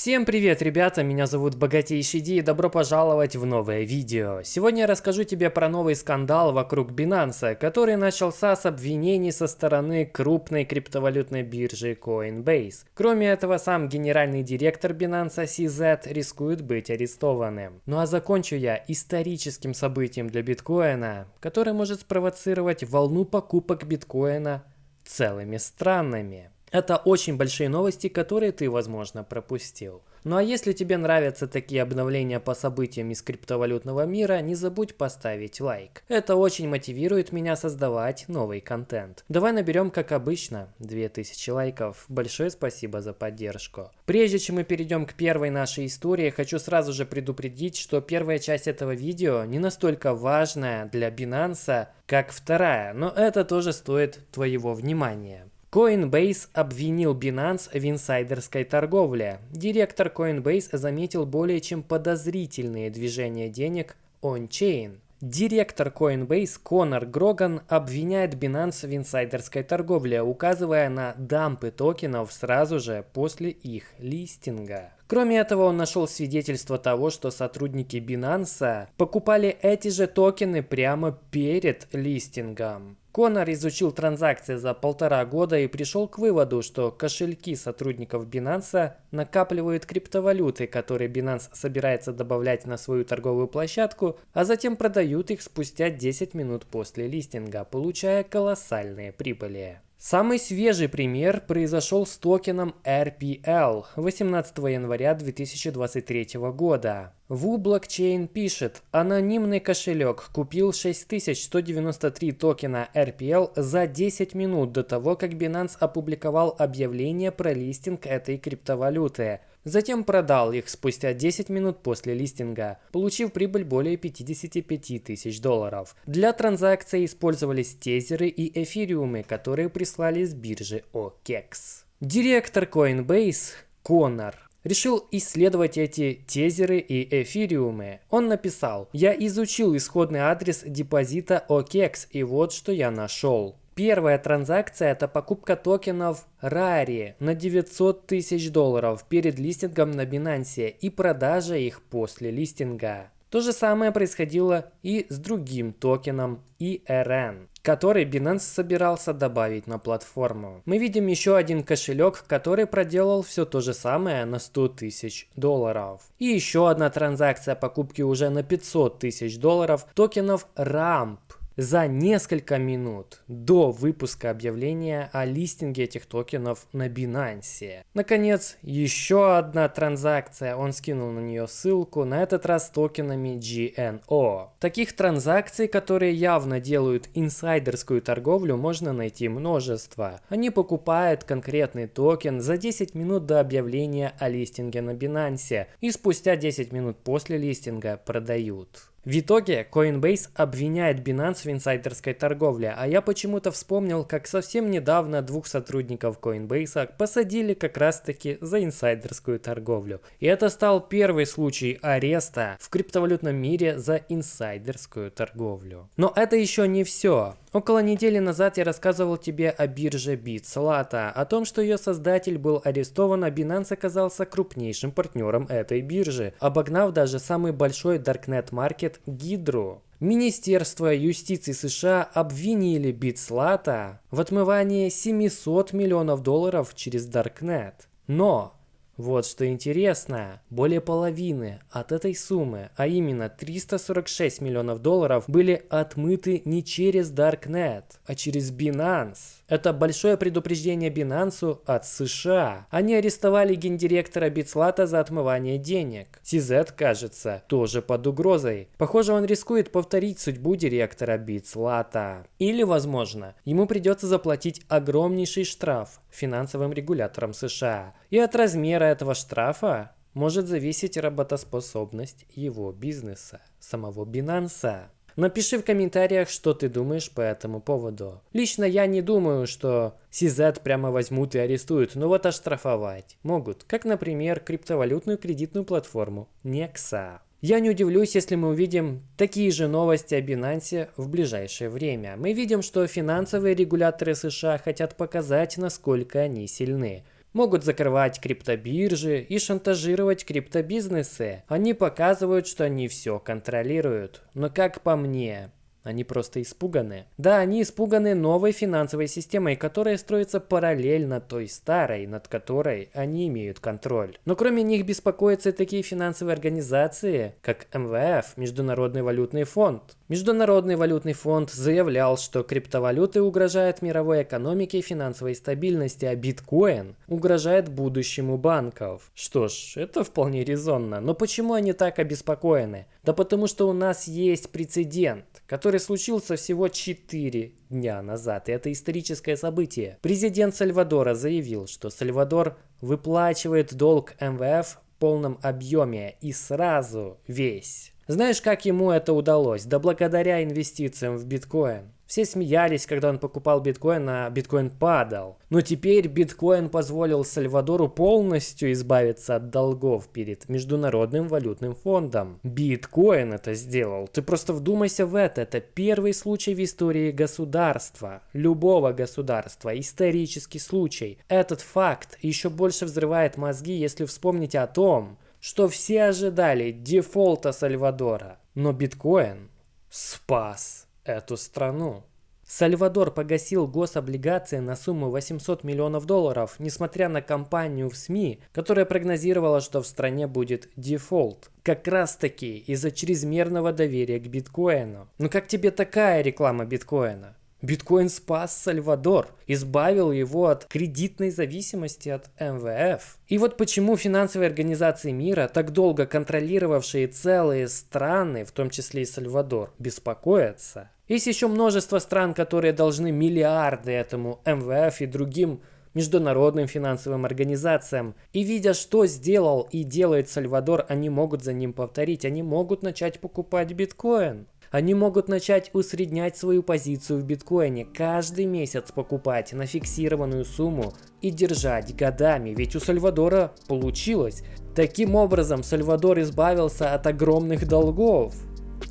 Всем привет, ребята, меня зовут Богатейший Ди и добро пожаловать в новое видео. Сегодня я расскажу тебе про новый скандал вокруг Binance, который начался с обвинений со стороны крупной криптовалютной биржи Coinbase. Кроме этого, сам генеральный директор Binance CZ рискует быть арестованным. Ну а закончу я историческим событием для биткоина, который может спровоцировать волну покупок биткоина целыми странами. Это очень большие новости, которые ты, возможно, пропустил. Ну а если тебе нравятся такие обновления по событиям из криптовалютного мира, не забудь поставить лайк. Это очень мотивирует меня создавать новый контент. Давай наберем, как обычно, 2000 лайков. Большое спасибо за поддержку. Прежде чем мы перейдем к первой нашей истории, хочу сразу же предупредить, что первая часть этого видео не настолько важная для Binance, как вторая, но это тоже стоит твоего внимания. Coinbase обвинил Binance в инсайдерской торговле. Директор Coinbase заметил более чем подозрительные движения денег on-chain. Директор Coinbase Конор Гроган обвиняет Binance в инсайдерской торговле, указывая на дампы токенов сразу же после их листинга. Кроме этого, он нашел свидетельство того, что сотрудники Binance покупали эти же токены прямо перед листингом. Конор изучил транзакции за полтора года и пришел к выводу, что кошельки сотрудников Binance накапливают криптовалюты, которые Binance собирается добавлять на свою торговую площадку, а затем продают их спустя 10 минут после листинга, получая колоссальные прибыли. Самый свежий пример произошел с токеном RPL 18 января 2023 года. Wu Blockchain пишет, анонимный кошелек купил 6193 токена RPL за 10 минут до того, как Binance опубликовал объявление про листинг этой криптовалюты. Затем продал их спустя 10 минут после листинга, получив прибыль более 55 тысяч долларов. Для транзакции использовались тезеры и эфириумы, которые прислали с биржи OKEX. Директор Coinbase Конор решил исследовать эти тезеры и эфириумы. Он написал, я изучил исходный адрес депозита OKEX и вот что я нашел. Первая транзакция – это покупка токенов Rari на 900 тысяч долларов перед листингом на Binance и продажа их после листинга. То же самое происходило и с другим токеном ERN, который Binance собирался добавить на платформу. Мы видим еще один кошелек, который проделал все то же самое на 100 тысяч долларов. И еще одна транзакция покупки уже на 500 тысяч долларов токенов RAMP за несколько минут до выпуска объявления о листинге этих токенов на Binance. Наконец, еще одна транзакция, он скинул на нее ссылку, на этот раз токенами GNO. Таких транзакций, которые явно делают инсайдерскую торговлю, можно найти множество. Они покупают конкретный токен за 10 минут до объявления о листинге на Binance и спустя 10 минут после листинга продают. В итоге Coinbase обвиняет Binance в инсайдерской торговле, а я почему-то вспомнил, как совсем недавно двух сотрудников Coinbase посадили как раз таки за инсайдерскую торговлю. И это стал первый случай ареста в криптовалютном мире за инсайдерскую торговлю. Но это еще не все. Около недели назад я рассказывал тебе о бирже BitSlata, о том, что ее создатель был арестован, а Binance оказался крупнейшим партнером этой биржи, обогнав даже самый большой Darknet маркет Гидру. Министерство юстиции США обвинили BitSlata в отмывании 700 миллионов долларов через Darknet. Но вот что интересно, более половины от этой суммы, а именно 346 миллионов долларов, были отмыты не через Darknet, а через Binance. Это большое предупреждение Binance от США. Они арестовали гендиректора Битслата за отмывание денег. CZ, кажется, тоже под угрозой. Похоже, он рискует повторить судьбу директора Битслата. Или, возможно, ему придется заплатить огромнейший штраф финансовым регуляторам США. И от размера этого штрафа может зависеть работоспособность его бизнеса, самого Binance. Напиши в комментариях, что ты думаешь по этому поводу. Лично я не думаю, что CZ прямо возьмут и арестуют, но вот оштрафовать могут, как, например, криптовалютную кредитную платформу Nexa. Я не удивлюсь, если мы увидим такие же новости о Binance в ближайшее время. Мы видим, что финансовые регуляторы США хотят показать, насколько они сильны. Могут закрывать криптобиржи и шантажировать криптобизнесы. Они показывают, что они все контролируют. Но как по мне, они просто испуганы. Да, они испуганы новой финансовой системой, которая строится параллельно той старой, над которой они имеют контроль. Но кроме них беспокоятся такие финансовые организации, как МВФ, Международный валютный фонд. Международный валютный фонд заявлял, что криптовалюты угрожают мировой экономике и финансовой стабильности, а биткоин угрожает будущему банков. Что ж, это вполне резонно. Но почему они так обеспокоены? Да потому что у нас есть прецедент, который случился всего 4 дня назад. И это историческое событие. Президент Сальвадора заявил, что Сальвадор выплачивает долг МВФ полном объеме и сразу весь. Знаешь, как ему это удалось? Да благодаря инвестициям в биткоин. Все смеялись, когда он покупал биткоин, а биткоин падал. Но теперь биткоин позволил Сальвадору полностью избавиться от долгов перед Международным валютным фондом. Биткоин это сделал. Ты просто вдумайся в это. Это первый случай в истории государства. Любого государства. Исторический случай. Этот факт еще больше взрывает мозги, если вспомнить о том, что все ожидали дефолта Сальвадора. Но биткоин спас эту страну. Сальвадор погасил гособлигации на сумму 800 миллионов долларов, несмотря на кампанию в СМИ, которая прогнозировала, что в стране будет дефолт. Как раз таки из-за чрезмерного доверия к биткоину. Ну как тебе такая реклама биткоина? Биткоин спас Сальвадор, избавил его от кредитной зависимости от МВФ. И вот почему финансовые организации мира, так долго контролировавшие целые страны, в том числе и Сальвадор, беспокоятся. Есть еще множество стран, которые должны миллиарды этому МВФ и другим международным финансовым организациям. И видя, что сделал и делает Сальвадор, они могут за ним повторить. Они могут начать покупать биткоин. Они могут начать усреднять свою позицию в биткоине, каждый месяц покупать на фиксированную сумму и держать годами, ведь у Сальвадора получилось. Таким образом, Сальвадор избавился от огромных долгов.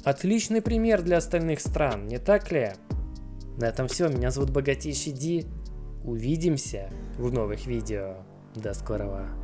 Отличный пример для остальных стран, не так ли? На этом все, меня зовут Богатейший Ди. Увидимся в новых видео. До скорого.